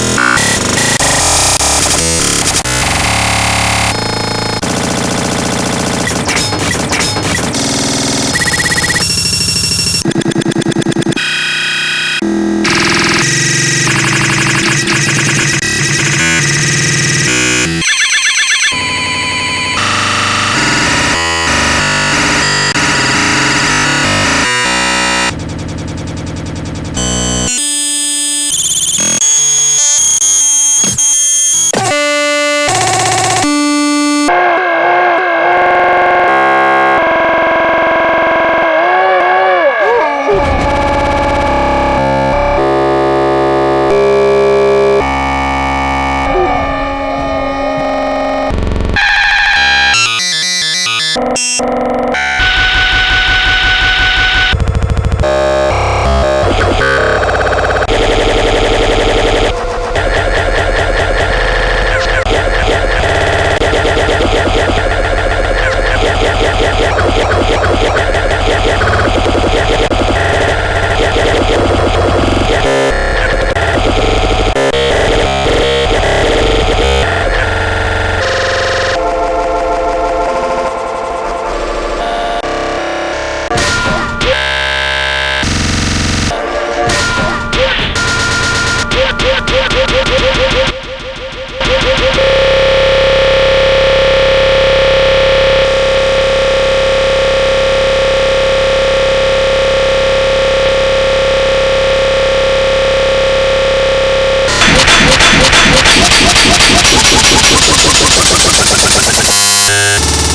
Ah! Música